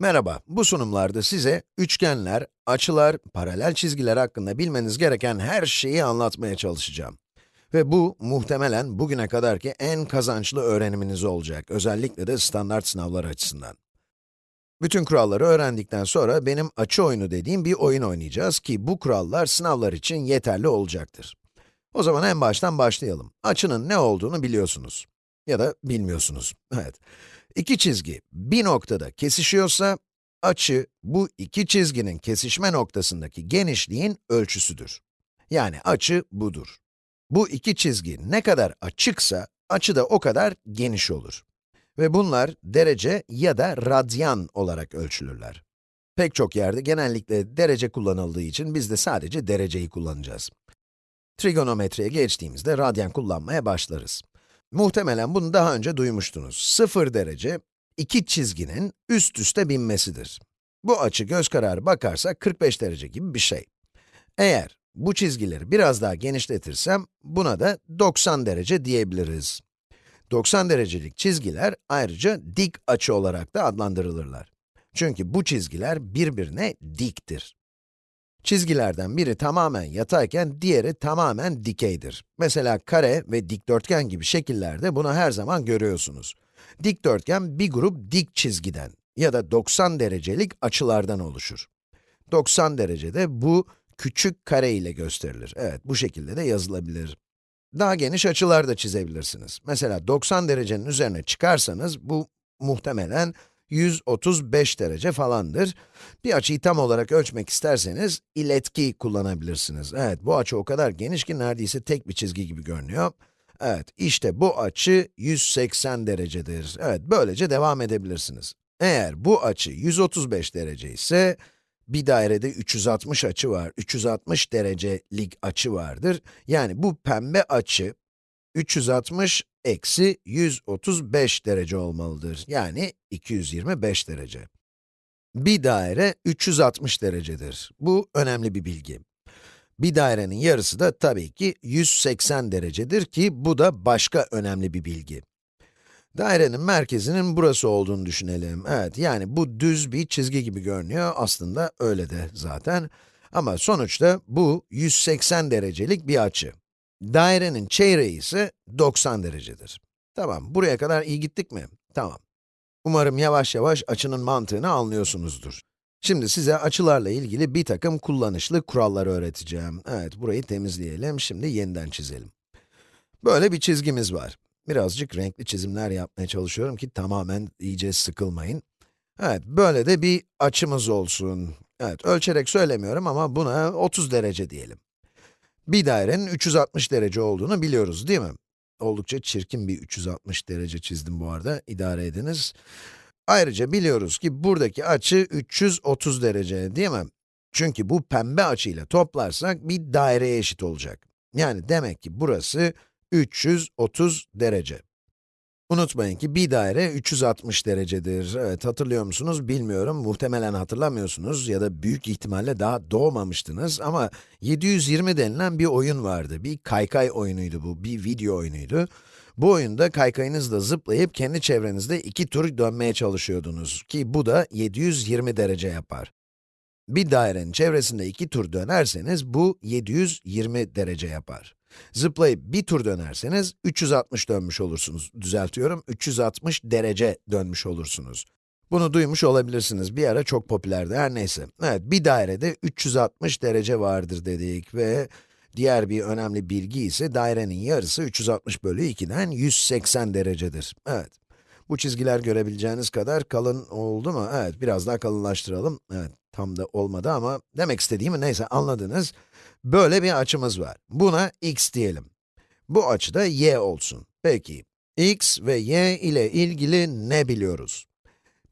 Merhaba, bu sunumlarda size üçgenler, açılar, paralel çizgiler hakkında bilmeniz gereken her şeyi anlatmaya çalışacağım. Ve bu, muhtemelen bugüne kadarki en kazançlı öğreniminiz olacak, özellikle de standart sınavlar açısından. Bütün kuralları öğrendikten sonra benim açı oyunu dediğim bir oyun oynayacağız ki bu kurallar sınavlar için yeterli olacaktır. O zaman en baştan başlayalım. Açının ne olduğunu biliyorsunuz. Ya da bilmiyorsunuz, evet. İki çizgi bir noktada kesişiyorsa, açı bu iki çizginin kesişme noktasındaki genişliğin ölçüsüdür. Yani açı budur. Bu iki çizgi ne kadar açıksa, açı da o kadar geniş olur. Ve bunlar derece ya da radyan olarak ölçülürler. Pek çok yerde genellikle derece kullanıldığı için biz de sadece dereceyi kullanacağız. Trigonometriye geçtiğimizde radyan kullanmaya başlarız. Muhtemelen bunu daha önce duymuştunuz. 0 derece, iki çizginin üst üste binmesidir. Bu açı göz kararı bakarsak 45 derece gibi bir şey. Eğer bu çizgileri biraz daha genişletirsem, buna da 90 derece diyebiliriz. 90 derecelik çizgiler ayrıca dik açı olarak da adlandırılırlar. Çünkü bu çizgiler birbirine diktir. Çizgilerden biri tamamen yatayken diğeri tamamen dikeydir. Mesela kare ve dikdörtgen gibi şekillerde bunu her zaman görüyorsunuz. Dikdörtgen bir grup dik çizgiden ya da 90 derecelik açılardan oluşur. 90 derecede bu küçük kare ile gösterilir. Evet, bu şekilde de yazılabilir. Daha geniş açılar da çizebilirsiniz. Mesela 90 derecenin üzerine çıkarsanız bu muhtemelen 135 derece falandır. Bir açıyı tam olarak ölçmek isterseniz iletki kullanabilirsiniz. Evet, bu açı o kadar geniş ki neredeyse tek bir çizgi gibi görünüyor. Evet, işte bu açı 180 derecedir. Evet, böylece devam edebilirsiniz. Eğer bu açı 135 derece ise, bir dairede 360 açı var, 360 derecelik açı vardır. Yani bu pembe açı, 360 eksi 135 derece olmalıdır. Yani 225 derece. Bir daire 360 derecedir. Bu önemli bir bilgi. Bir dairenin yarısı da tabii ki 180 derecedir ki bu da başka önemli bir bilgi. Dairenin merkezinin burası olduğunu düşünelim. Evet, yani bu düz bir çizgi gibi görünüyor. Aslında öyle de zaten. Ama sonuçta bu 180 derecelik bir açı. Dairenin çeyreği ise 90 derecedir. Tamam, buraya kadar iyi gittik mi? Tamam. Umarım yavaş yavaş açının mantığını anlıyorsunuzdur. Şimdi size açılarla ilgili bir takım kullanışlı kurallar öğreteceğim. Evet, burayı temizleyelim, şimdi yeniden çizelim. Böyle bir çizgimiz var. Birazcık renkli çizimler yapmaya çalışıyorum ki tamamen iyice sıkılmayın. Evet, böyle de bir açımız olsun. Evet, ölçerek söylemiyorum ama buna 30 derece diyelim. Bir dairenin 360 derece olduğunu biliyoruz değil mi? Oldukça çirkin bir 360 derece çizdim bu arada, idare ediniz. Ayrıca biliyoruz ki buradaki açı 330 derece değil mi? Çünkü bu pembe açıyla toplarsak bir daireye eşit olacak. Yani demek ki burası 330 derece. Unutmayın ki bir daire 360 derecedir. Evet, hatırlıyor musunuz bilmiyorum, muhtemelen hatırlamıyorsunuz ya da büyük ihtimalle daha doğmamıştınız ama 720 denilen bir oyun vardı. Bir kaykay oyunuydu bu, bir video oyunuydu. Bu oyunda kaykayınızla zıplayıp kendi çevrenizde iki tur dönmeye çalışıyordunuz ki bu da 720 derece yapar. Bir dairenin çevresinde iki tur dönerseniz bu 720 derece yapar. Zıplayıp bir tur dönerseniz 360 dönmüş olursunuz. Düzeltiyorum, 360 derece dönmüş olursunuz. Bunu duymuş olabilirsiniz. Bir ara çok popülerdi, her neyse. Evet, bir dairede 360 derece vardır dedik ve diğer bir önemli bilgi ise dairenin yarısı 360 bölü 2'den 180 derecedir. Evet. Bu çizgiler görebileceğiniz kadar kalın oldu mu? Evet, biraz daha kalınlaştıralım. Evet, tam da olmadı ama demek istediğimi neyse anladınız. Böyle bir açımız var. Buna x diyelim. Bu açı da y olsun. Peki, x ve y ile ilgili ne biliyoruz?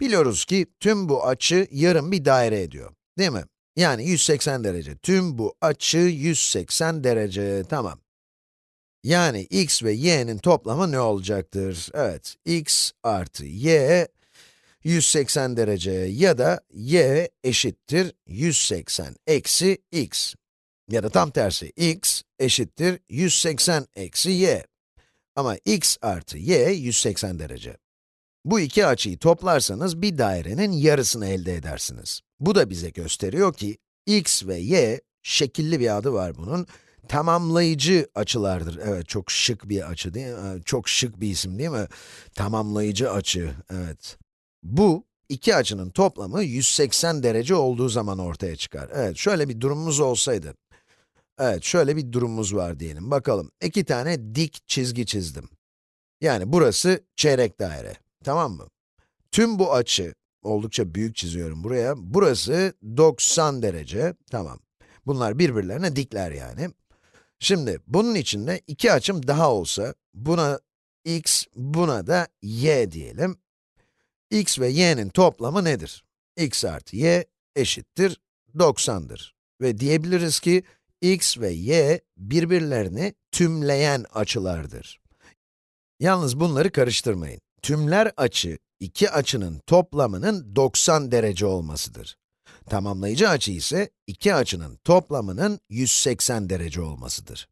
Biliyoruz ki tüm bu açı yarım bir daire ediyor, değil mi? Yani 180 derece. Tüm bu açı 180 derece, tamam. Yani x ve y'nin toplamı ne olacaktır? Evet, x artı y 180 derece ya da y eşittir 180 eksi x. Ya da tam tersi, x eşittir 180 eksi y. Ama x artı y 180 derece. Bu iki açıyı toplarsanız bir dairenin yarısını elde edersiniz. Bu da bize gösteriyor ki, x ve y, şekilli bir adı var bunun, tamamlayıcı açılardır. Evet, çok şık bir açı değil mi? Çok şık bir isim değil mi? Tamamlayıcı açı, evet. Bu, iki açının toplamı 180 derece olduğu zaman ortaya çıkar. Evet, şöyle bir durumumuz olsaydı. Evet, şöyle bir durumumuz var diyelim. Bakalım, iki tane dik çizgi çizdim. Yani burası çeyrek daire, tamam mı? Tüm bu açı, oldukça büyük çiziyorum buraya, burası 90 derece, tamam. Bunlar birbirlerine dikler yani. Şimdi, bunun içinde iki açım daha olsa, buna x, buna da y diyelim. X ve y'nin toplamı nedir? x artı y eşittir 90'dır. Ve diyebiliriz ki, x ve y birbirlerini tümleyen açılardır. Yalnız bunları karıştırmayın. Tümler açı, iki açının toplamının 90 derece olmasıdır. Tamamlayıcı açı ise iki açının toplamının 180 derece olmasıdır.